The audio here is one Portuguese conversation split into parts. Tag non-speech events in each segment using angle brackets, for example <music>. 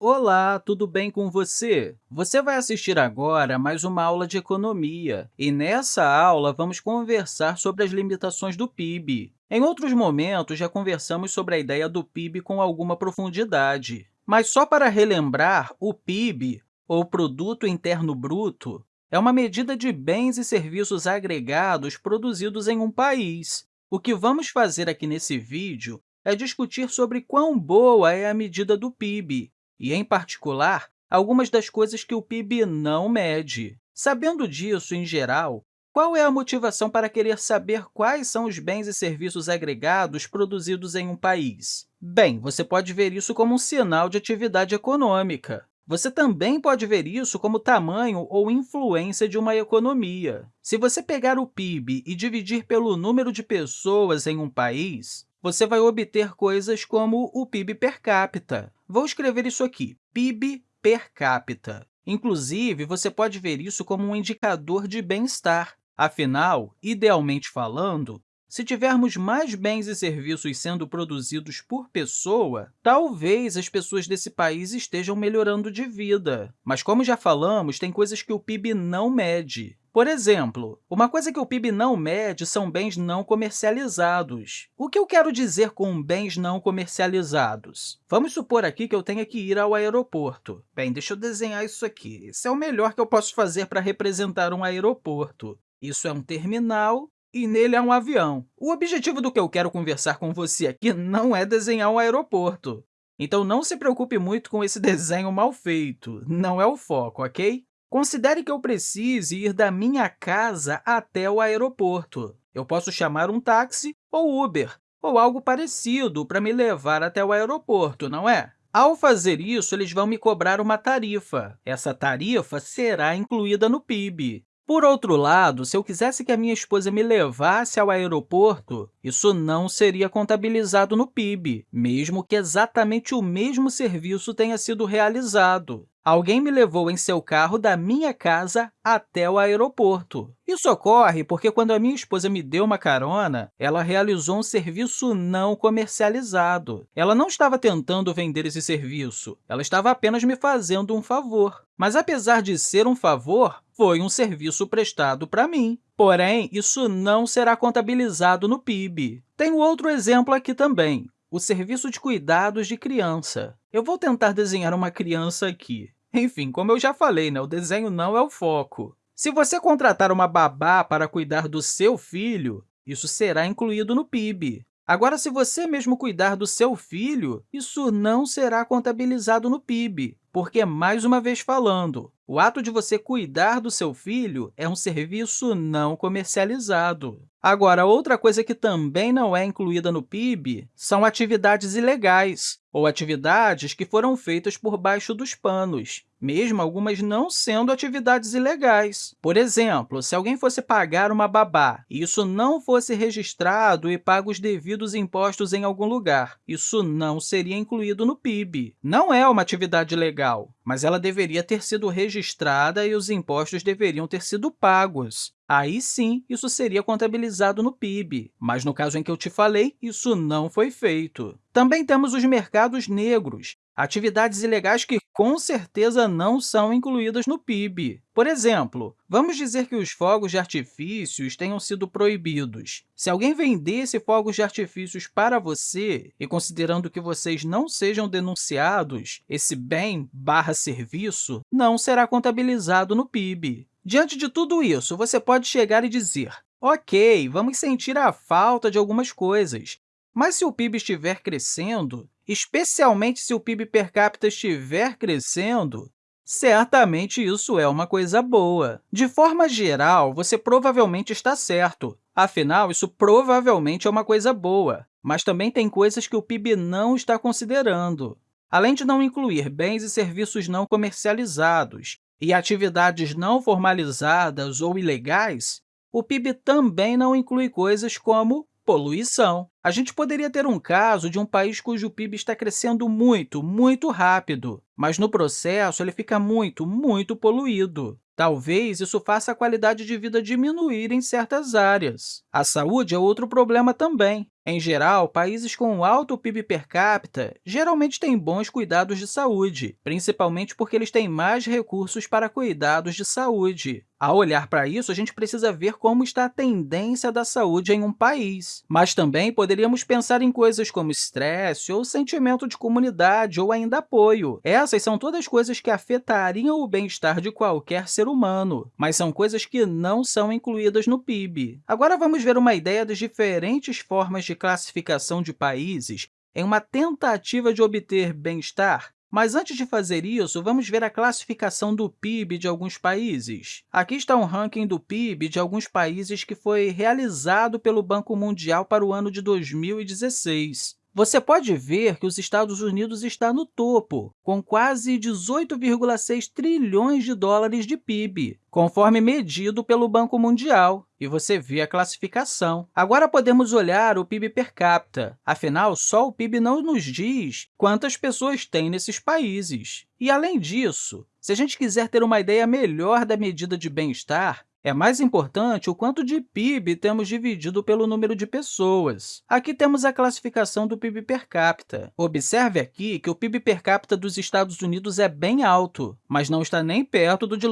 Olá, tudo bem com você? Você vai assistir agora a mais uma aula de economia, e nessa aula vamos conversar sobre as limitações do PIB. Em outros momentos, já conversamos sobre a ideia do PIB com alguma profundidade, mas só para relembrar, o PIB, ou Produto Interno Bruto, é uma medida de bens e serviços agregados produzidos em um país. O que vamos fazer aqui nesse vídeo é discutir sobre quão boa é a medida do PIB e, em particular, algumas das coisas que o PIB não mede. Sabendo disso, em geral, qual é a motivação para querer saber quais são os bens e serviços agregados produzidos em um país? Bem, você pode ver isso como um sinal de atividade econômica. Você também pode ver isso como tamanho ou influência de uma economia. Se você pegar o PIB e dividir pelo número de pessoas em um país, você vai obter coisas como o PIB per capita. Vou escrever isso aqui, PIB per capita. Inclusive, você pode ver isso como um indicador de bem-estar. Afinal, idealmente falando, se tivermos mais bens e serviços sendo produzidos por pessoa, talvez as pessoas desse país estejam melhorando de vida. Mas, como já falamos, tem coisas que o PIB não mede. Por exemplo, uma coisa que o PIB não mede são bens não comercializados. O que eu quero dizer com bens não comercializados? Vamos supor aqui que eu tenha que ir ao aeroporto. Bem, deixa eu desenhar isso aqui. Esse é o melhor que eu posso fazer para representar um aeroporto. Isso é um terminal e nele há um avião. O objetivo do que eu quero conversar com você aqui não é desenhar um aeroporto. Então, não se preocupe muito com esse <laughs> desenho mal feito. Não é o foco, ok? Considere que eu precise ir da minha casa até o aeroporto. Eu posso chamar um táxi ou Uber, ou algo parecido para me levar até o aeroporto, não é? Ao fazer isso, eles vão me cobrar uma tarifa. Essa tarifa será incluída no PIB. Por outro lado, se eu quisesse que a minha esposa me levasse ao aeroporto, isso não seria contabilizado no PIB, mesmo que exatamente o mesmo serviço tenha sido realizado. Alguém me levou em seu carro da minha casa até o aeroporto. Isso ocorre porque, quando a minha esposa me deu uma carona, ela realizou um serviço não comercializado. Ela não estava tentando vender esse serviço, ela estava apenas me fazendo um favor. Mas, apesar de ser um favor, foi um serviço prestado para mim. Porém, isso não será contabilizado no PIB. Tem outro exemplo aqui também, o serviço de cuidados de criança. Eu vou tentar desenhar uma criança aqui. Enfim, como eu já falei, né, o desenho não é o foco. Se você contratar uma babá para cuidar do seu filho, isso será incluído no PIB. Agora, se você mesmo cuidar do seu filho, isso não será contabilizado no PIB, porque, mais uma vez falando, o ato de você cuidar do seu filho é um serviço não comercializado. Agora, outra coisa que também não é incluída no PIB são atividades ilegais, ou atividades que foram feitas por baixo dos panos, mesmo algumas não sendo atividades ilegais. Por exemplo, se alguém fosse pagar uma babá e isso não fosse registrado e pago os devidos impostos em algum lugar, isso não seria incluído no PIB. Não é uma atividade legal, mas ela deveria ter sido registrada e os impostos deveriam ter sido pagos. Aí sim, isso seria contabilizado no PIB, mas no caso em que eu te falei, isso não foi feito. Também temos os mercados negros, atividades ilegais que, com certeza, não são incluídas no PIB. Por exemplo, vamos dizer que os fogos de artifícios tenham sido proibidos. Se alguém vendesse fogos de artifícios para você, e considerando que vocês não sejam denunciados, esse bem barra serviço não será contabilizado no PIB. Diante de tudo isso, você pode chegar e dizer, ok, vamos sentir a falta de algumas coisas, mas se o PIB estiver crescendo, especialmente se o PIB per capita estiver crescendo, certamente isso é uma coisa boa. De forma geral, você provavelmente está certo. Afinal, isso provavelmente é uma coisa boa, mas também tem coisas que o PIB não está considerando. Além de não incluir bens e serviços não comercializados e atividades não formalizadas ou ilegais, o PIB também não inclui coisas como poluição. A gente poderia ter um caso de um país cujo PIB está crescendo muito, muito rápido, mas no processo ele fica muito, muito poluído. Talvez isso faça a qualidade de vida diminuir em certas áreas. A saúde é outro problema também. Em geral, países com alto PIB per capita geralmente têm bons cuidados de saúde, principalmente porque eles têm mais recursos para cuidados de saúde. Ao olhar para isso, a gente precisa ver como está a tendência da saúde em um país. Mas também poderíamos pensar em coisas como estresse ou sentimento de comunidade ou ainda apoio. Essas são todas coisas que afetariam o bem-estar de qualquer ser humano, mas são coisas que não são incluídas no PIB. Agora vamos ver uma ideia das diferentes formas de classificação de países em uma tentativa de obter bem-estar mas antes de fazer isso, vamos ver a classificação do PIB de alguns países. Aqui está um ranking do PIB de alguns países que foi realizado pelo Banco Mundial para o ano de 2016. Você pode ver que os Estados Unidos está no topo, com quase 18,6 trilhões de dólares de PIB, conforme medido pelo Banco Mundial, e você vê a classificação. Agora, podemos olhar o PIB per capita. Afinal, só o PIB não nos diz quantas pessoas tem nesses países. E, além disso, se a gente quiser ter uma ideia melhor da medida de bem-estar, é mais importante o quanto de PIB temos dividido pelo número de pessoas. Aqui temos a classificação do PIB per capita. Observe aqui que o PIB per capita dos Estados Unidos é bem alto, mas não está nem perto do de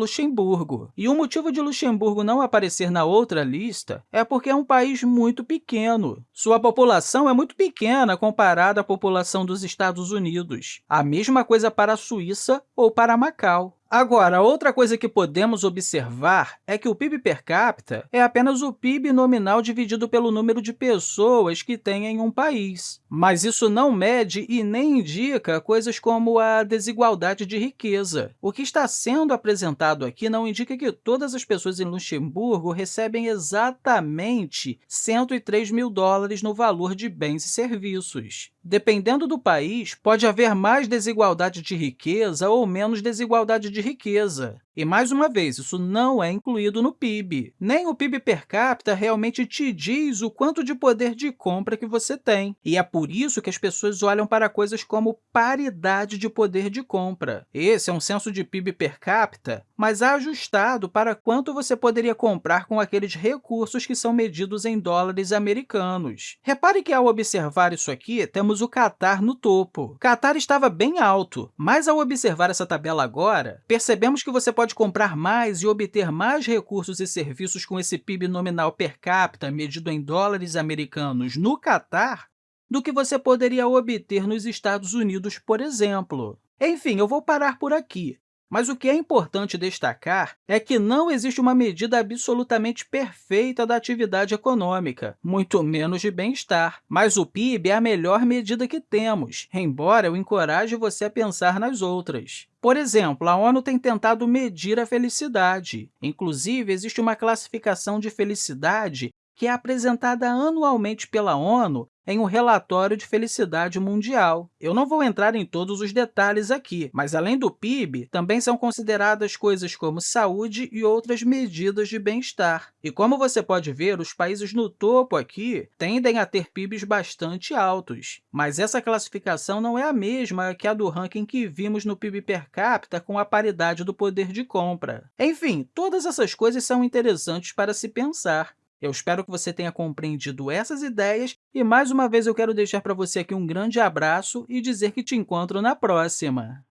E o motivo de Luxemburgo não aparecer na outra lista é porque é um país muito pequeno. Sua população é muito pequena comparada à população dos Estados Unidos. A mesma coisa para a Suíça ou para Macau. Agora, outra coisa que podemos observar é que o PIB per capita é apenas o PIB nominal dividido pelo número de pessoas que tem em um país. Mas isso não mede e nem indica coisas como a desigualdade de riqueza. O que está sendo apresentado aqui não indica que todas as pessoas em Luxemburgo recebem exatamente 103 mil dólares no valor de bens e serviços. Dependendo do país, pode haver mais desigualdade de riqueza ou menos desigualdade de riqueza. E, mais uma vez, isso não é incluído no PIB. Nem o PIB per capita realmente te diz o quanto de poder de compra que você tem. E é por isso que as pessoas olham para coisas como paridade de poder de compra. Esse é um censo de PIB per capita, mas ajustado para quanto você poderia comprar com aqueles recursos que são medidos em dólares americanos. Repare que, ao observar isso aqui, temos o Catar no topo. Catar estava bem alto, mas, ao observar essa tabela agora, percebemos que você pode pode comprar mais e obter mais recursos e serviços com esse PIB nominal per capita medido em dólares americanos no Catar do que você poderia obter nos Estados Unidos, por exemplo. Enfim, eu vou parar por aqui. Mas o que é importante destacar é que não existe uma medida absolutamente perfeita da atividade econômica, muito menos de bem-estar. Mas o PIB é a melhor medida que temos, embora eu encoraje você a pensar nas outras. Por exemplo, a ONU tem tentado medir a felicidade. Inclusive, existe uma classificação de felicidade que é apresentada anualmente pela ONU em um relatório de felicidade mundial. Eu não vou entrar em todos os detalhes aqui, mas, além do PIB, também são consideradas coisas como saúde e outras medidas de bem-estar. E, como você pode ver, os países no topo aqui tendem a ter PIBs bastante altos, mas essa classificação não é a mesma que a do ranking que vimos no PIB per capita com a paridade do poder de compra. Enfim, todas essas coisas são interessantes para se pensar. Eu espero que você tenha compreendido essas ideias e, mais uma vez, eu quero deixar para você aqui um grande abraço e dizer que te encontro na próxima!